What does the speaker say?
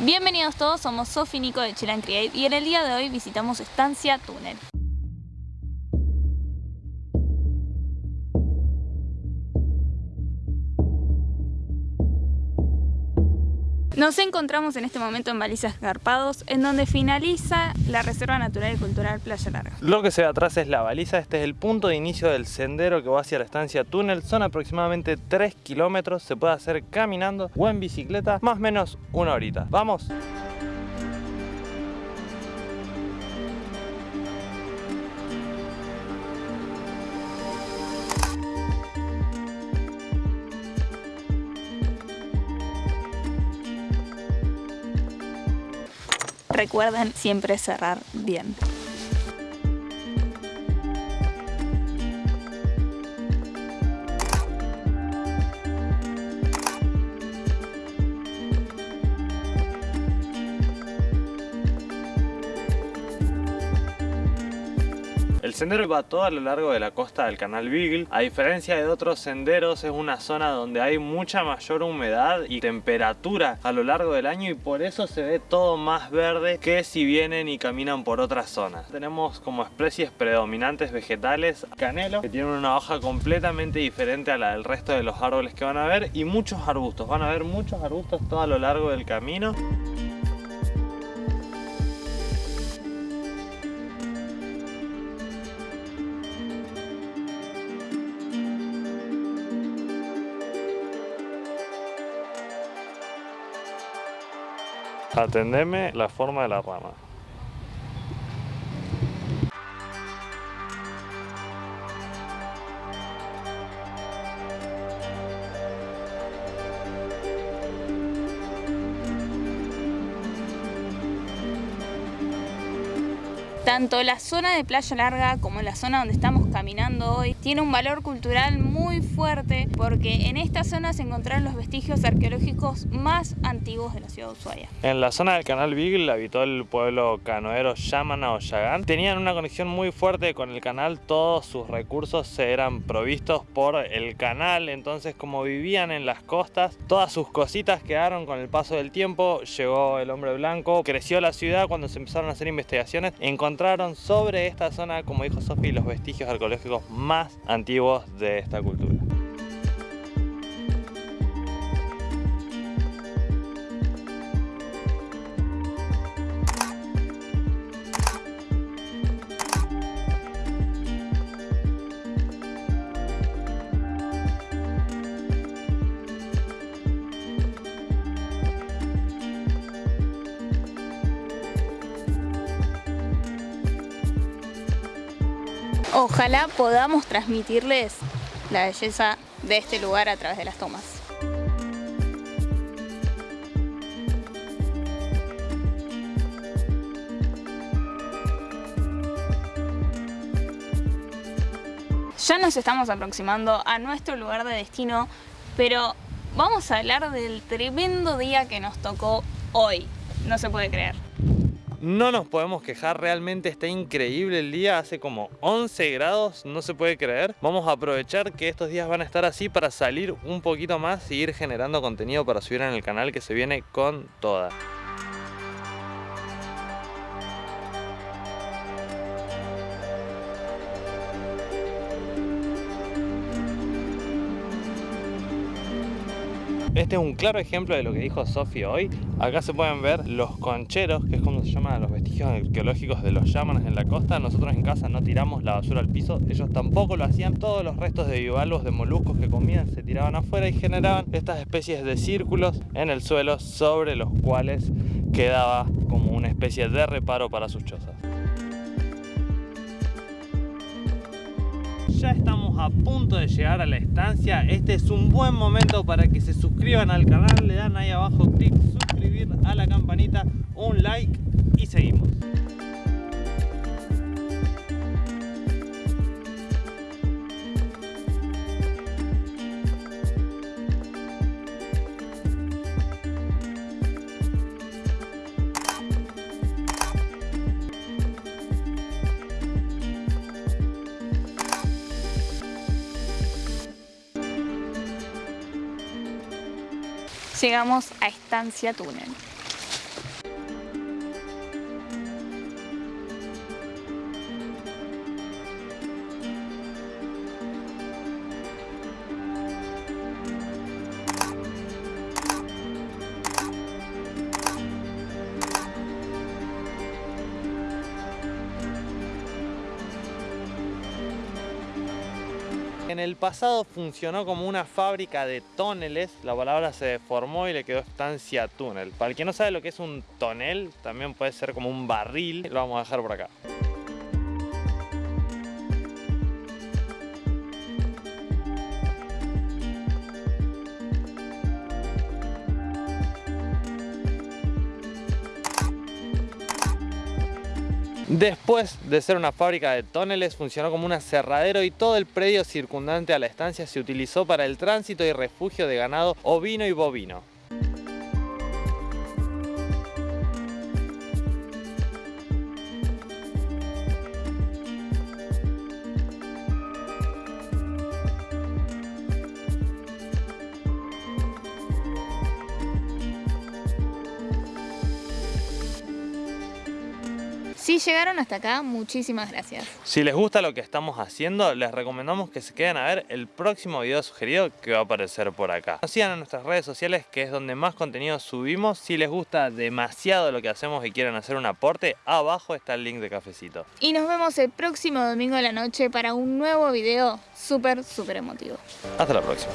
Bienvenidos todos, somos Sofi Nico de Chill Create y en el día de hoy visitamos Estancia Túnel. Nos encontramos en este momento en Balizas Garpados, en donde finaliza la Reserva Natural y Cultural Playa Larga. Lo que se ve atrás es la baliza, este es el punto de inicio del sendero que va hacia la estancia túnel, son aproximadamente 3 kilómetros, se puede hacer caminando o en bicicleta, más o menos una horita. ¡Vamos! Recuerden siempre cerrar bien. Sendero va todo a lo largo de la costa del canal Beagle. A diferencia de otros senderos, es una zona donde hay mucha mayor humedad y temperatura a lo largo del año y por eso se ve todo más verde que si vienen y caminan por otras zonas. Tenemos como especies predominantes vegetales canelo, que tienen una hoja completamente diferente a la del resto de los árboles que van a ver y muchos arbustos. Van a ver muchos arbustos todo a lo largo del camino. Atendeme la forma de la rama. Tanto la zona de Playa Larga como la zona donde estamos caminando hoy tiene un valor cultural muy fuerte porque en esta zona se encontraron los vestigios arqueológicos más antiguos de la ciudad de Ushuaia. En la zona del canal Beagle habitó el pueblo canoero Yamana o Yagán. Tenían una conexión muy fuerte con el canal, todos sus recursos se eran provistos por el canal, entonces como vivían en las costas, todas sus cositas quedaron con el paso del tiempo, llegó el hombre blanco, creció la ciudad cuando se empezaron a hacer investigaciones, encontraron sobre esta zona, como dijo Sofi, los vestigios arqueológicos más antiguos de esta cultura. Ojalá podamos transmitirles la belleza de este lugar a través de las tomas. Ya nos estamos aproximando a nuestro lugar de destino, pero vamos a hablar del tremendo día que nos tocó hoy. No se puede creer. No nos podemos quejar, realmente está increíble el día, hace como 11 grados, no se puede creer. Vamos a aprovechar que estos días van a estar así para salir un poquito más y ir generando contenido para subir en el canal que se viene con toda. Este es un claro ejemplo de lo que dijo Sofía hoy. Acá se pueden ver los concheros, que es como se llaman los vestigios arqueológicos de los llamanes en la costa. Nosotros en casa no tiramos la basura al piso, ellos tampoco lo hacían. Todos los restos de bivalvos, de moluscos que comían se tiraban afuera y generaban estas especies de círculos en el suelo sobre los cuales quedaba como una especie de reparo para sus chozas. Ya estamos a punto de llegar a la estancia. Este es un buen momento para que se suscriban al canal. Le dan ahí abajo clic, suscribir a la campanita, un like y seguimos. Llegamos a Estancia Túnel. En el pasado funcionó como una fábrica de túneles, la palabra se deformó y le quedó estancia túnel. Para el que no sabe lo que es un tonel, también puede ser como un barril, lo vamos a dejar por acá. Después de ser una fábrica de tóneles, funcionó como un aserradero y todo el predio circundante a la estancia se utilizó para el tránsito y refugio de ganado ovino y bovino. Si llegaron hasta acá, muchísimas gracias. Si les gusta lo que estamos haciendo, les recomendamos que se queden a ver el próximo video sugerido que va a aparecer por acá. Nos sigan en nuestras redes sociales, que es donde más contenido subimos. Si les gusta demasiado lo que hacemos y quieren hacer un aporte, abajo está el link de cafecito. Y nos vemos el próximo domingo de la noche para un nuevo video súper, súper emotivo. Hasta la próxima.